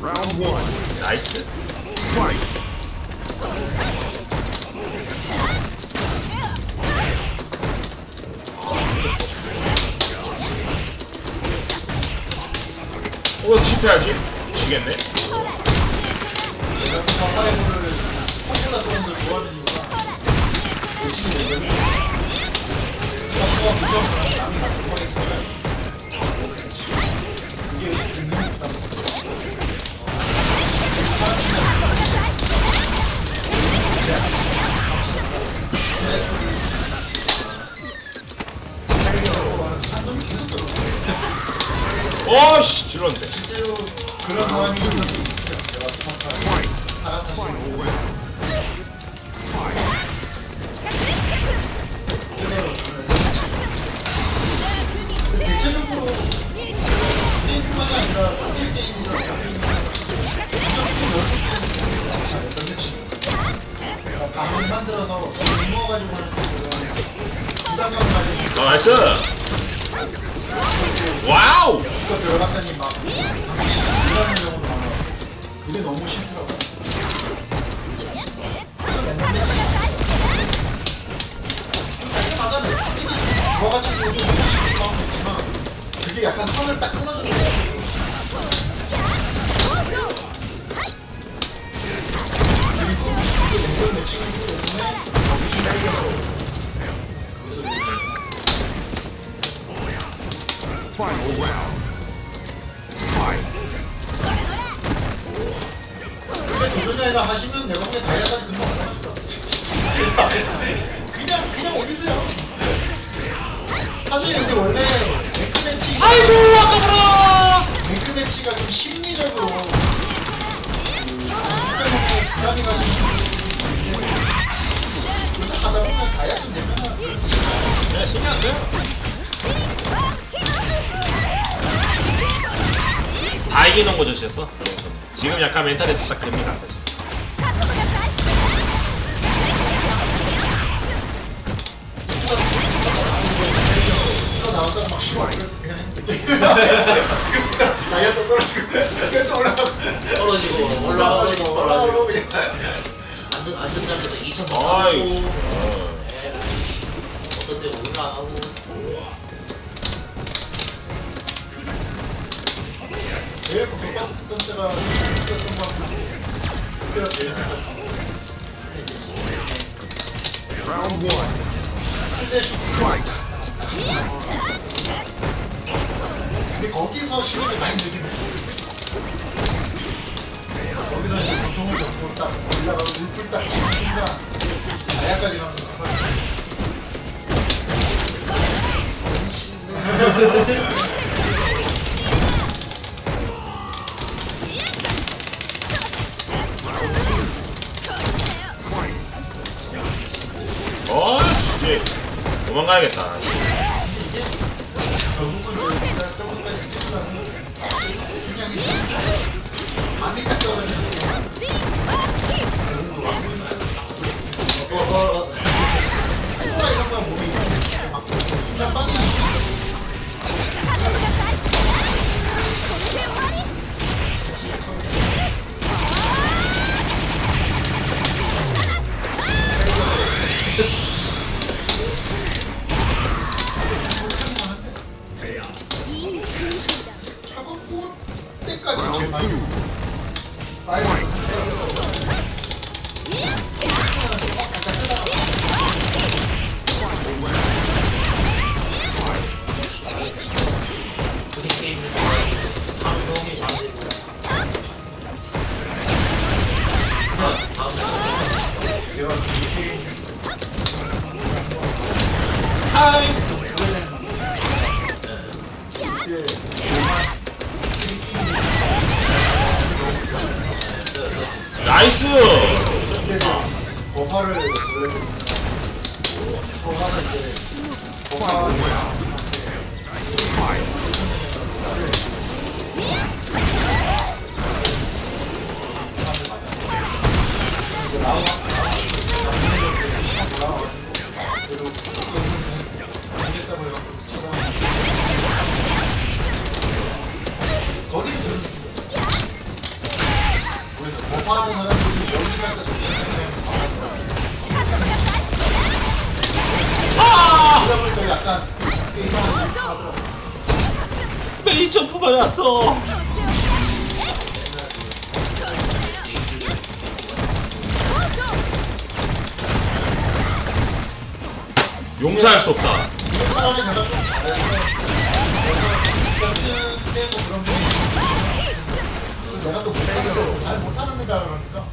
Round one. 나이스. Fight. 어, 실패하지? 지겠네. 내가 그냥 화해물을 형보다 조금 더 좋아하는 이유가 대신에 내면 스타트와 무서운 남이 같은 거니 줄었네. 실제로 그런 만들어서 모아가지고 하는 가지고 어, 나이스. 와우. 이거 들어갔더니 막 이러는 경우도 많아 그게 너무 싫더라고 그래서 맨날 매치 아니 맞아 저같이 요즘 너무 마음도 있지만 그게 약간 선을 딱 끊어주는 거야 그리고 이게 냉전 매칭을 때문에 Final round. 도전자이라 하시면 내가 보기엔 다이아까지 금방 올라가실 것 같아 그냥 그냥 올리세요 사실 근데 원래 랭크 매치 아이고, 아까워라. 랭크 매치가 좀 심리적으로 그 부담이 가시는 하다 보면 다이아 좀 되면 네, 신경 안 써요. 다 이기는 거죠, 셨어 지금 약간 멘탈이 살짝 됩니다, 사실. 또 떨어지고 떨어지고 올라가고 올라가고 그냥 안전 안전장에서 2천 아이고. 원 어. 어떤 데 올라가고 제일 고백받던 때가 Round one. Fight. 근데 거기서 실력이 많이 했어 거기서 이제 보통을 잡고 딱 올라가고 물풀 딱 치는 순간 다야까지 가는 거 어, 도망가야겠 받았어. 용서할 수 없다. 내가 또 못하는데 잘 못하는.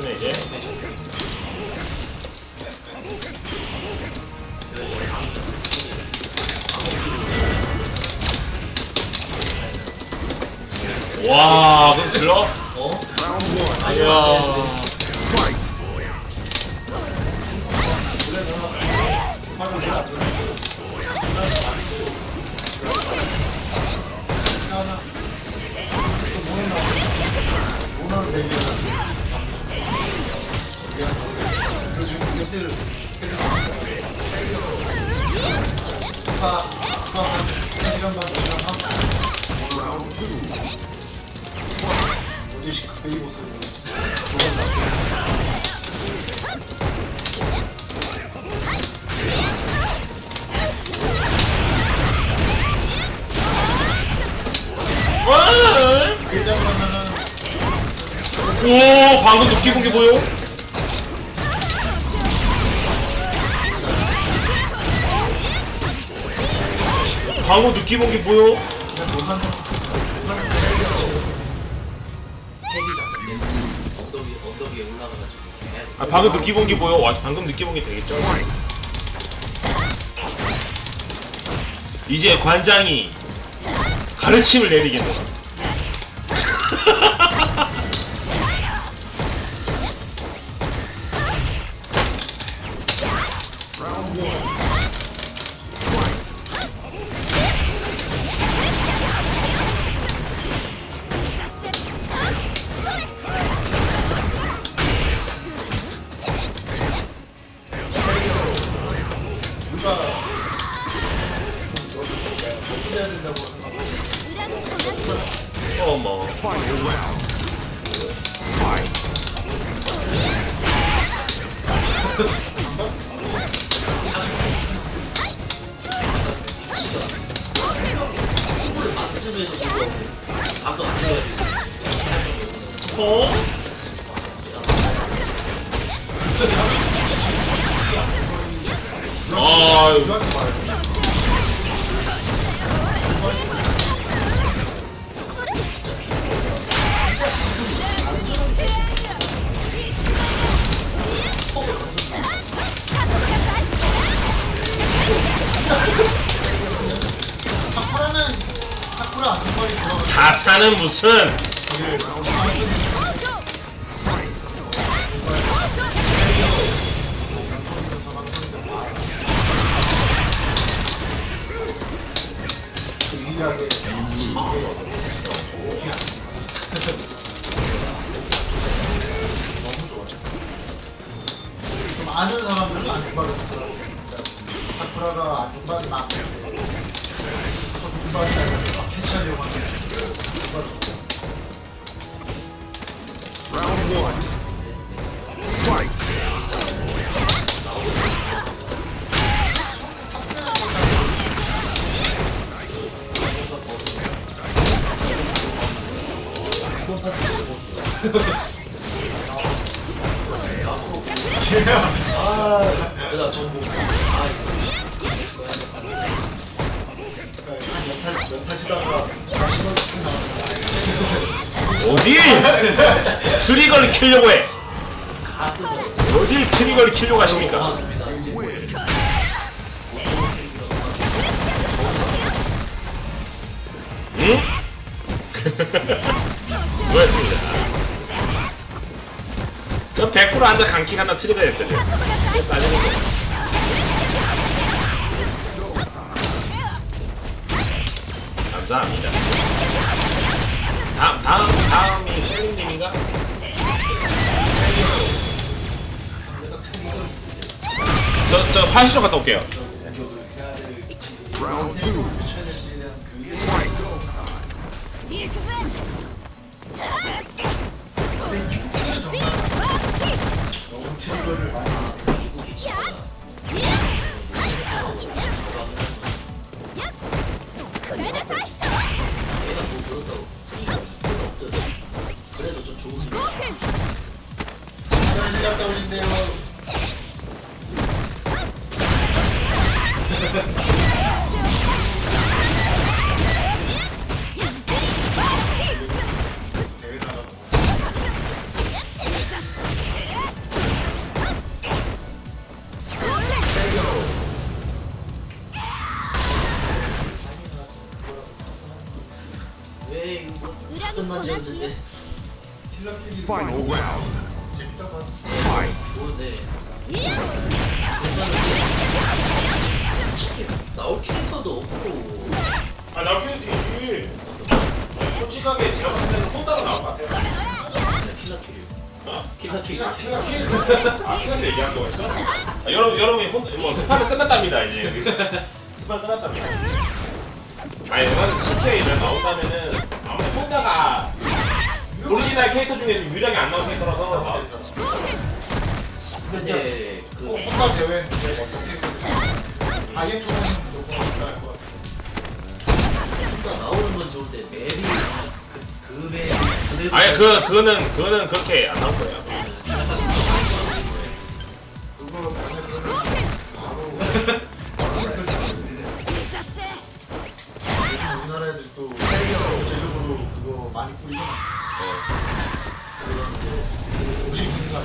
어, 마지막에 이제 와, 그럼 들러? 어? 이야. Fight. 화 를 내가 안 주는 하나 또 뭐해 나 오늘 내기야 그 지금 이것들 스파 스파 한 1시간 반 시간 하고 Round two. 어제 베이모스 와! 일장 가면은 오, 방금 느끼 본게 보여? 장착 엉덩이 엉덩이에 올라가가지고 계속 아, 방금 느끼 본게 보여? 와, 방금 느끼 본게 되겠죠? 이제 관장이 가르침을 내리겠네. 만점에도 불구하고 방금 안 들어가지고. 어? 아 안전 아한 연타, 연타치다가 다시는 스킨 나왔는데 어디? 트리거를 키려고 해. 어딜 트리거를 키려고 하십니까? 응? 수고했습니다. 저100% 앉아 강킥 하나 트리거 했더니. 싸지는 거. 감사합니다. 다음, 다음, 다음이 트리거 저저 화장실 갔다 올게요. 없더라도 그래도 좀 좋은 아니, 내가 CK를 나온다면은, 아무래도 혼다가 오리지널 캐릭터 중에서 유일하게 안 나온 캐릭터라서. 아, 근데 그꼭 혼자 제외는 어떻게 아예 초는 무조건 혼자 할것 같아 혼자 나오는 건 좋은데 맵이 그, 그 맵, 그대로 아니, 그, 그거는, 그거는 그렇게 안 나올 거예요. 약간 그거 만약에 그러면 바로 바로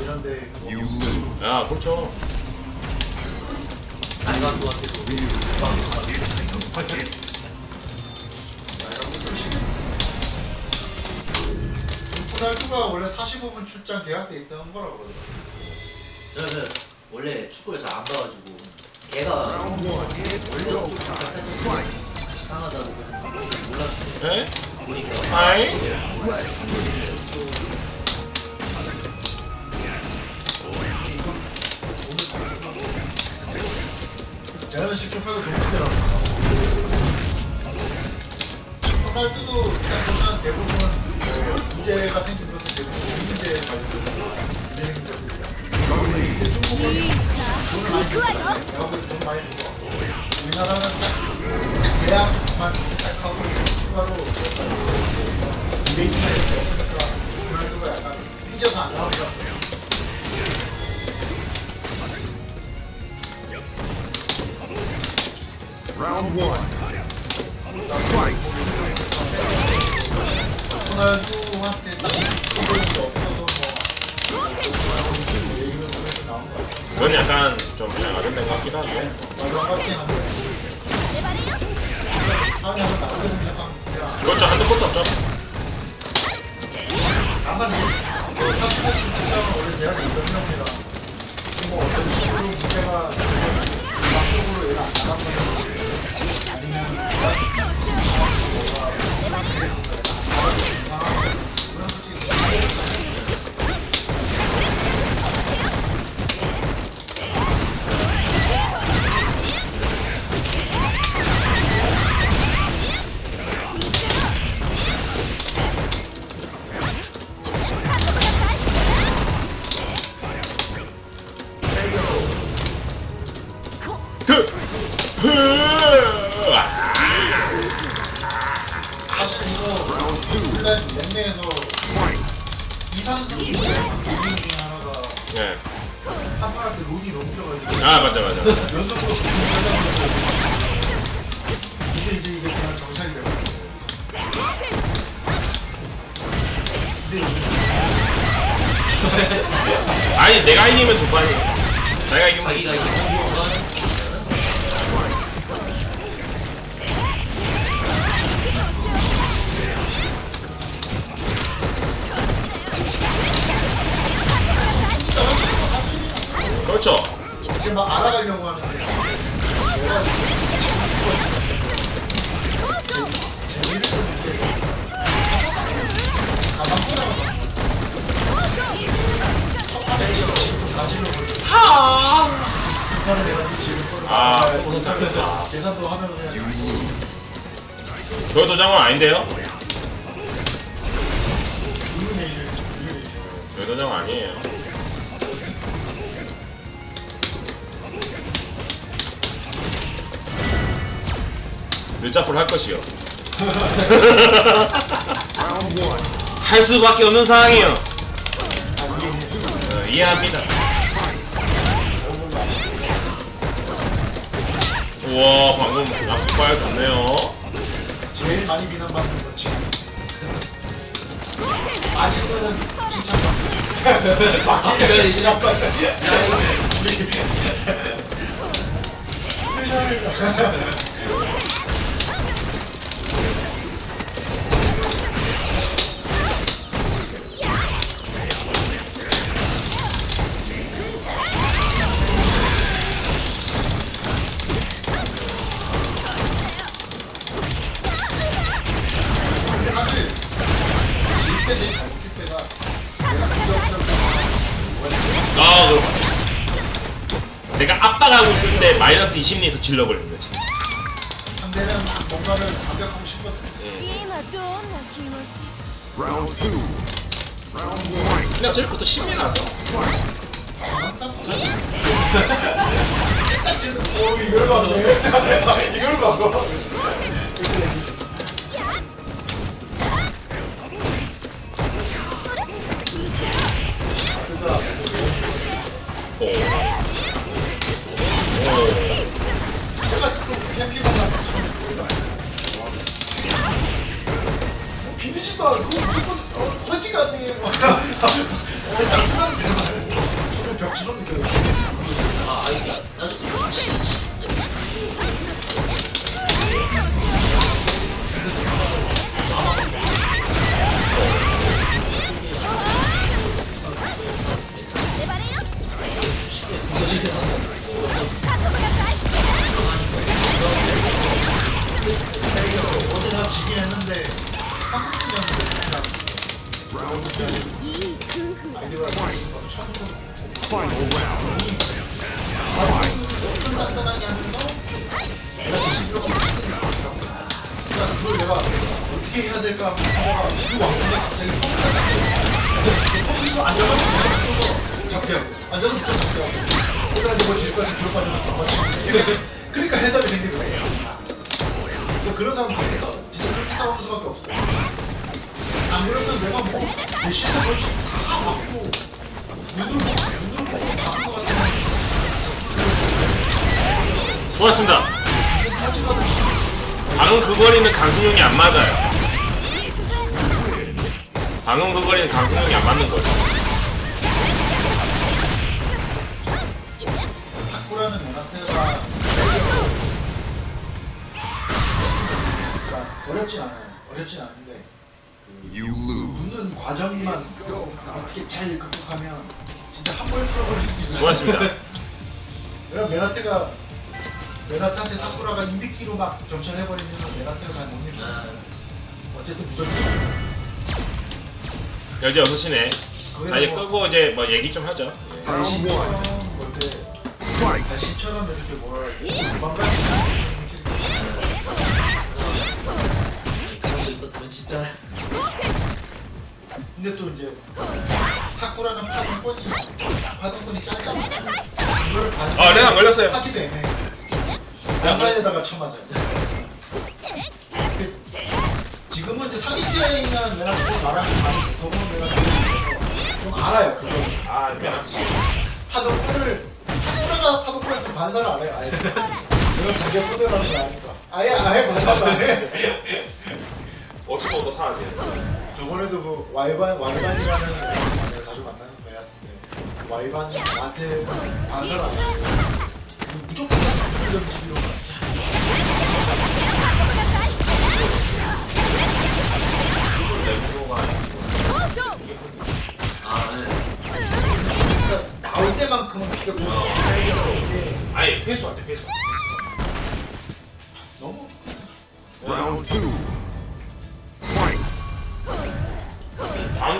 이런 데 lose. 아, 그렇죠. 푸달투가 원래 45분 출장 계약 돼 있다는 거라 그러더라고 저는 원래 축구를 잘 안 봐가지고 걔가. 원래 좀 약간 살짝 이상하다고 몰랐는데 아이? 쟤는 10초 빼고 동문제라고 푸달투도 일단 보면 대부분 어, 문제가 생긴 것도 대부분 문제 관련된 문제는 문제들이야 근데 중국은 돈을 많이 주고 내가 볼때 돈 많이 주고 우리나라는 딱 계약만 딱 하고 추가로 이렇게 없으니까 푸달투가 약간 삐져서 안 나오더라고 Round one. Fight. 호날두한테 딱 그런 게 없어서 그건 약간 좀 야가된 것 같기도 한데. 그렇죠. 한도 끝도 없죠. 이제 사실 진짜는 원래 대학에 있던 형이라 뭐 어떤 식으로 문제가 막적으로 얘가 안 나가면 2, 3승 하나가 예. 파파한테 론이 넘겨가지고 아 맞아 맞아. 연속으로 이게 이제 이게 그냥 정상이 되고 아니 내가 이기면 도발이. 내가 이기면 자기가 이기면 그렇죠. 이게 막 알아가려고 하는데 거를 아, 계산도 하면서 그냥 저 도장은 아닌데요? 저 도장 아니에요. 늦잡을 할 것이요. 할 수밖에 없는 상황이요. 이제 어, 이해합니다. 우와 방금 앞발 좋네요. 제일 많이 비난받는 건 지금 아직은 칭찬받고 막히면 비난받는 근 마이너스 20리에서 질러버리는 거지. 상대는 뭔가를 완벽하고 싶거든. 근데 어차피 그것도 신비라서. 일단 지금 어, 이걸 막네. 이걸 막어. 비비지도 않고 무조건 어, 허지 같은 게 막. 어, 짜증나는 대말. 저는 벽처럼 느껴요. 아 아니 나도 하고 그러다 이제 뭐질 거야 뒤로 빠져서 맞지 그러니까 해답이 생기는 거야 그러니까 그런 사람 밖에서 진짜 그렇게 싸우는 수밖에 없어 안 그러면 내가 뭐 내 시선을 다 막고 눈으로 눈으로 보고 다한거 같은 수고하셨습니다. 방금 그 거리는 강승용이 안 맞아요. 방금 그 거리는 강승용이 안 맞는 거죠. 어렵진 않아요. 어렵진 않은데. 붙는 과정만 어떻게 잘 극복하면 진짜 한 번에 틀어버릴 수 있어요. 수고하셨습니다. 내가 메나테가 메나테한테 사쿠라가 이득기로 막 점철 해버리면 메나테가 잘못 이겨. 아, 어쨌든 무조건 이제 6시네. 아, 이제 거기다 뭐 끄고 이제 뭐 얘기 좀 하죠. 예. One. 달신처럼 뭐 이렇게. 달신처럼 이렇게 도망가는 그런 거 있었 진짜 근데 또 이제 사쿠라는 파동권이 파동권이 짧잖아. 이걸 아, 내가 안 걸렸어요. 하기도 애매해. 양사에다가 쳐맞아요. 그, 지금은 이제 3위째에 있는 메나트고 나랑 많이 더보면 내가 좀 알아요. 그거 아, 미안하지. 파동권을 사쿠라가 파동권에서 반사를 안 해요. 아예. 이건 자기가 손해라는 거 아니까. 아예 아예 반사를 안 해. 어찌 보도 사야지. 저번에도 그 와이반 와이반이라는 내가 자주 만나는 메나트인데 와이반 나한테 반사를 안 해. 무조건 무조건 내구도가 아 네. 그러니까 나올 때만큼은 피가 뭐 이게 아니, 회수 안 돼, 회수. 너무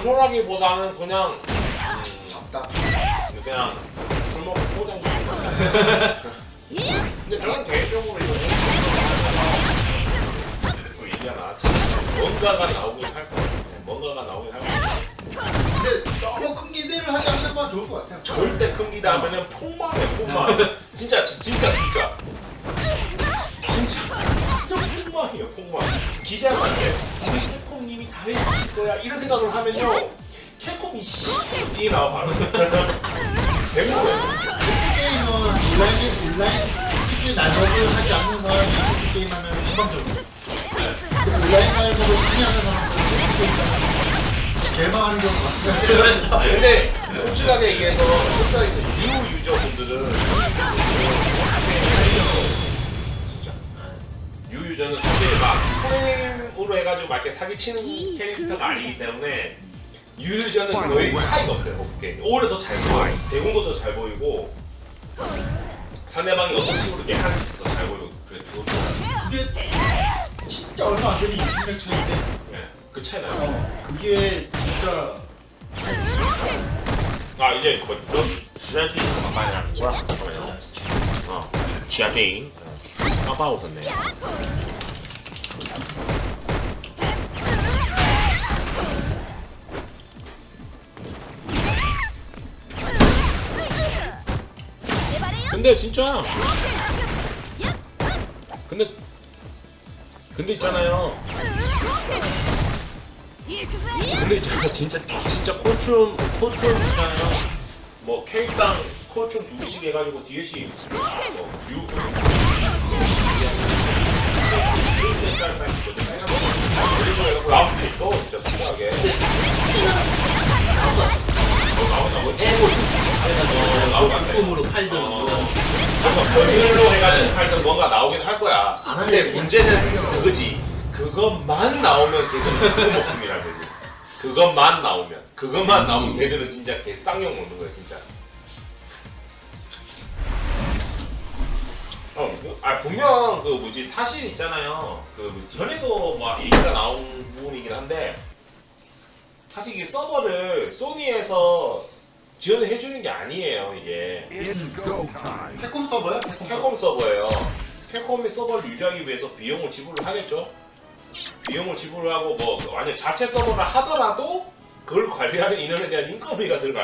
단순하기보다는 그냥 작다. 그냥 술 먹고 포장 좀 근데 저는 개인적으로 이거 또 얘기하나 뭔가가 나오긴 할 거야 뭔가가 나오긴 할 거야 근데 너무 큰 기대를 하지 않는 건 좋을 것 같아요. 절대 큰 기대 하면은 폭망해 폭망. 진짜 지- 진짜 진짜. 진짜 진짜 폭망이에요 폭망. 기대하면 안 돼 캡콤님이 다 해주실 거야. 이런 생각을 하면요. 캡콤이 씨 나와 바로. 대부분 게임은 온라인 온라인 특히 난업을 하지 않는 사람이 그 게임 하면 금방적으로. 온라인 말고도 많이 하는 사람들은 개망하는 경우가. 근데 솔직하게 얘기해서 있는 유 유저분들은 진짜. 유 유저는 사실 막 프레임 으로 해가지고 막 이렇게 사기치는 캐릭터가 아니기 때문에 유 유저는 거의 차이가 없어요 어떻게 오히려 더 잘 보여 대공도 더 잘 보이고. 상대방이 어떤 식으로 이렇게 하는지 더잘 보이고 그래 그거 그게 진짜 얼마 안 되는 20년 차인데? 네, 그 차이 나요? 어, 그게 진짜 아 이제 뭐 지한테 많이 하는 거야 잠깐만요 어 지한테 까봐오셨네 근데 진짜. 근데 근데 있잖아요. 근데 있잖아 진짜 진짜 콜춤 콜춤 있잖아요. 뭐 K당 콜춤 두 개씩 해가지고 DLC 뭐유 나올 수도 있어 진짜 어, 나온다고? 어, 나오면 꿈으로 팔든 어. 뭐 별로 해가지고 할때 뭔가 나오긴 할 거야. 안 근데. 문제는 그거지. 그것만 나오면 걔들은 죽은 목숨이란 거지. 그것만 나오면. 그것만 나오면 걔들은 진짜 개 쌍욕 먹는 거야, 진짜. 어, 그- 아 분명 그 뭐지 사실 있잖아요. 그 전에도 막 얘기가 나온 부분이긴 한데 사실 이게 서버를 소니에서 지원을 해주는 게 아니에요 이게. 캡콤 서버요? 캡콤 서버. 캡콤 서버예요. 캡콤이 서버를 유지하기 위해서 비용을 지불을 하겠죠. 비용을 지불을 하고 뭐 만약 자체 서버를 하더라도 그걸 관리하는 인원에 대한 인건비가 들어갈